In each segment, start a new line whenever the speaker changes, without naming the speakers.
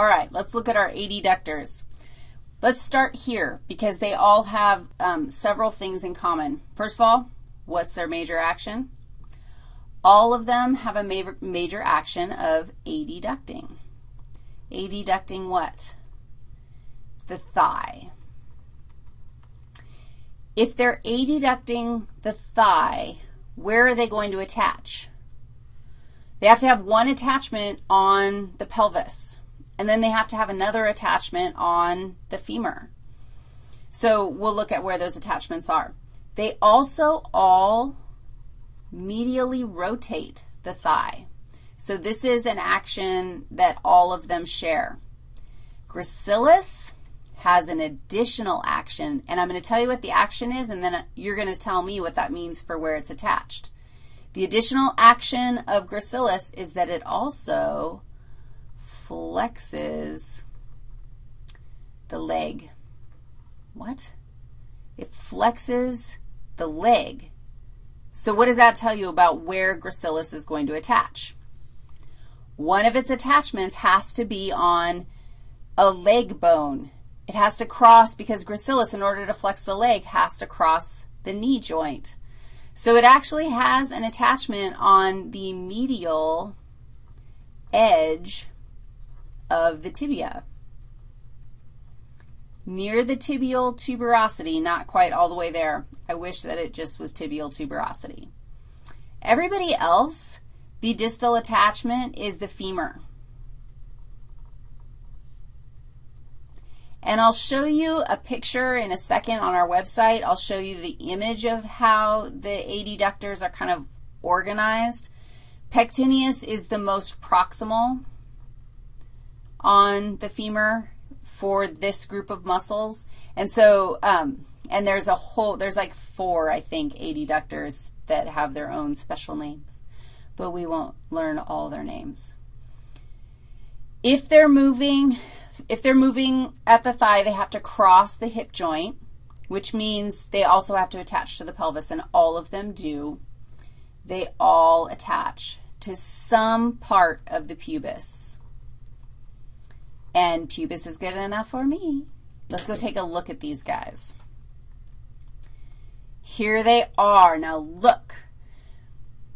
All right, let's look at our adductors. Let's start here because they all have um, several things in common. First of all, what's their major action? All of them have a major, major action of adducting. Adducting what? The thigh. If they're adducting the thigh, where are they going to attach? They have to have one attachment on the pelvis, and then they have to have another attachment on the femur. So we'll look at where those attachments are. They also all medially rotate the thigh. So this is an action that all of them share. Gracilis has an additional action, and I'm going to tell you what the action is, and then you're going to tell me what that means for where it's attached. The additional action of gracilis is that it also flexes the leg. What? It flexes the leg. So what does that tell you about where gracilis is going to attach? One of its attachments has to be on a leg bone. It has to cross because gracilis, in order to flex the leg, has to cross the knee joint. So it actually has an attachment on the medial edge of the tibia. Near the tibial tuberosity, not quite all the way there. I wish that it just was tibial tuberosity. Everybody else, the distal attachment is the femur. And I'll show you a picture in a second on our website. I'll show you the image of how the adductors are kind of organized. Pectineus is the most proximal on the femur for this group of muscles. And so, um, and there's a whole, there's like four, I think, adductors that have their own special names, but we won't learn all their names. If they're moving if they're moving at the thigh, they have to cross the hip joint, which means they also have to attach to the pelvis, and all of them do. They all attach to some part of the pubis. And pubis is good enough for me. Let's go take a look at these guys. Here they are. Now look.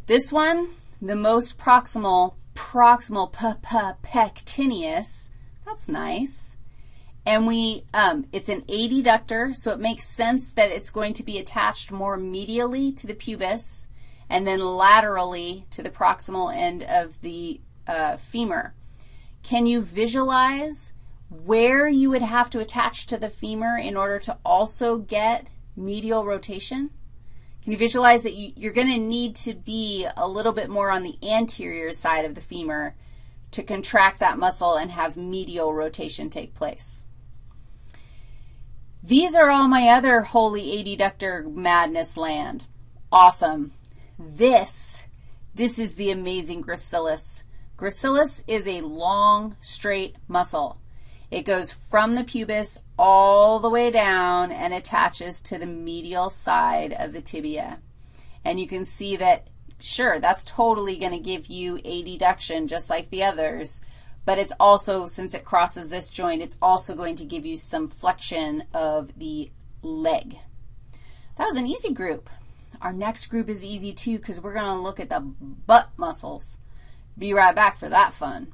This one, the most proximal, proximal pectineus, that's nice. And we, um, it's an adductor, so it makes sense that it's going to be attached more medially to the pubis and then laterally to the proximal end of the uh, femur. Can you visualize where you would have to attach to the femur in order to also get medial rotation? Can you visualize that you, are going to need to be a little bit more on the anterior side of the femur to contract that muscle and have medial rotation take place. These are all my other holy adductor madness land. Awesome. This, this is the amazing gracilis. Gracilis is a long, straight muscle. It goes from the pubis all the way down and attaches to the medial side of the tibia. And you can see that Sure, that's totally going to give you adduction just like the others, but it's also, since it crosses this joint, it's also going to give you some flexion of the leg. That was an easy group. Our next group is easy too because we're going to look at the butt muscles. Be right back for that fun.